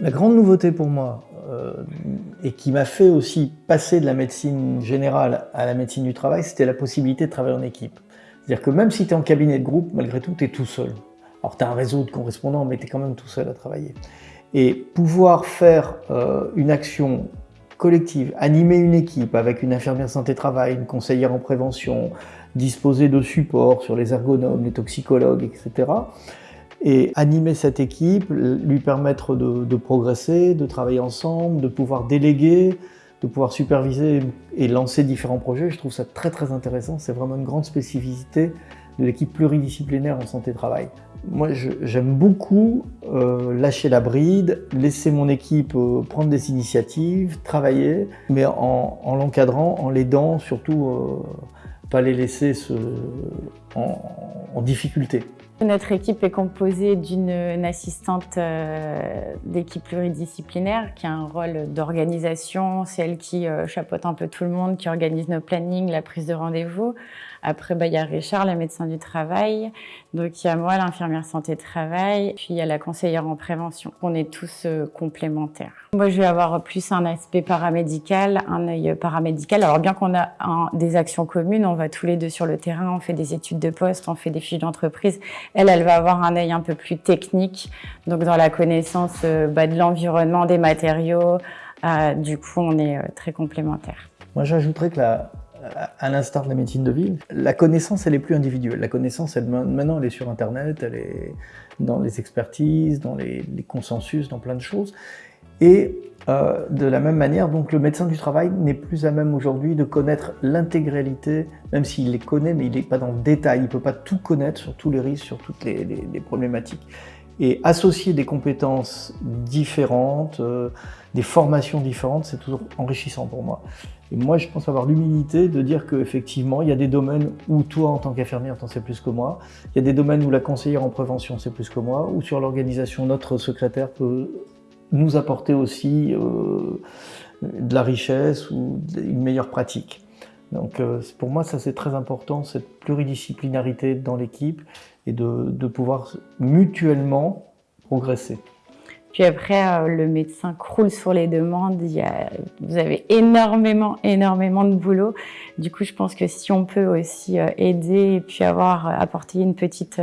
La grande nouveauté pour moi, euh, et qui m'a fait aussi passer de la médecine générale à la médecine du travail, c'était la possibilité de travailler en équipe. C'est-à-dire que même si tu es en cabinet de groupe, malgré tout, tu es tout seul. Alors tu as un réseau de correspondants, mais tu es quand même tout seul à travailler. Et pouvoir faire euh, une action collective, animer une équipe avec une infirmière santé-travail, une conseillère en prévention, disposer de supports sur les ergonomes, les toxicologues, etc. Et animer cette équipe, lui permettre de, progresser, de travailler ensemble, de pouvoir déléguer, de pouvoir superviser et lancer différents projets, je trouve ça très très intéressant. C'est vraiment une grande spécificité de l'équipe pluridisciplinaire en santé-travail. Moi, j'aime beaucoup euh, lâcher la bride, laisser mon équipe euh, prendre des initiatives, travailler, mais en, l'encadrant, en l'aidant, surtout euh, pas les laisser se, en, difficulté. Notre équipe est composée d'une assistante d'équipe pluridisciplinaire qui a un rôle d'organisation, c'est elle qui chapeaute un peu tout le monde, qui organise nos plannings, la prise de rendez-vous. Après, bah, il y a Richard, le médecin du travail. Donc, il y a moi, l'infirmière santé-travail. Puis, il y a la conseillère en prévention. On est tous euh, complémentaires. Moi, je vais avoir plus un aspect paramédical, un œil paramédical. Alors, bien qu'on a des actions communes, on va tous les deux sur le terrain, on fait des études de poste, on fait des fiches d'entreprise. Elle, elle va avoir un œil un peu plus technique, donc dans la connaissance euh, bah, de l'environnement, des matériaux. Euh, du coup, on est très complémentaires. Moi, j'ajouterais que à l'instar de la médecine de ville, la connaissance, elle est plus individuelle. La connaissance, maintenant, elle est sur Internet, elle est dans les expertises, dans les, consensus, dans plein de choses. Et euh, de la même manière, donc le médecin du travail n'est plus à même aujourd'hui de connaître l'intégralité, même s'il les connaît, mais il n'est pas dans le détail, il ne peut pas tout connaître sur tous les risques, sur toutes les, problématiques. Et associer des compétences différentes, euh, des formations différentes, c'est toujours enrichissant pour moi. Et moi, je pense avoir l'humilité de dire qu'effectivement, il y a des domaines où toi, en tant qu'infirmière, t'en sais plus que moi. Il y a des domaines où la conseillère en prévention sait plus que moi, ou sur l'organisation, notre secrétaire peut nous apporter aussi euh, de la richesse ou une meilleure pratique. Donc euh, pour moi, ça c'est très important, cette pluridisciplinarité dans l'équipe et de, de pouvoir mutuellement progresser. Puis après, euh, le médecin croule sur les demandes. Il y a, vous avez énormément, énormément de boulot. Du coup, je pense que si on peut aussi euh, aider et puis avoir euh, apporté une petite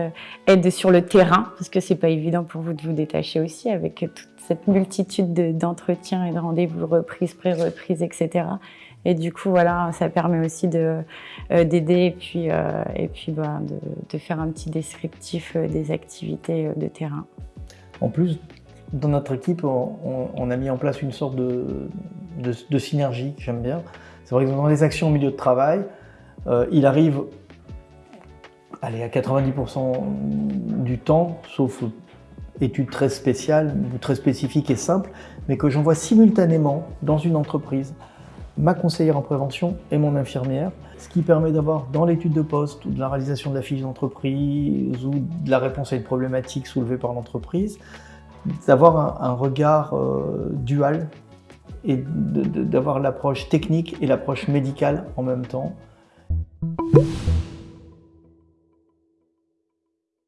aide sur le terrain, parce que c'est pas évident pour vous de vous détacher aussi avec toute cette multitude d'entretiens et de rendez-vous reprises, pré-reprises, etc. Et du coup, voilà, ça permet aussi d'aider et puis, et puis bah, de, de, faire un petit descriptif des activités de terrain. En plus, dans notre équipe, on, a mis en place une sorte de, synergie que j'aime bien. C'est vrai que dans les actions au milieu de travail, euh, il arrive allez, à 90% du temps, sauf études très spéciales ou très spécifiques et simples, mais que j'envoie simultanément dans une entreprise ma conseillère en prévention et mon infirmière, ce qui permet d'avoir dans l'étude de poste ou de la réalisation de la fiche d'entreprise ou de la réponse à une problématique soulevée par l'entreprise, d'avoir un, regard euh, dual et d'avoir l'approche technique et l'approche médicale en même temps.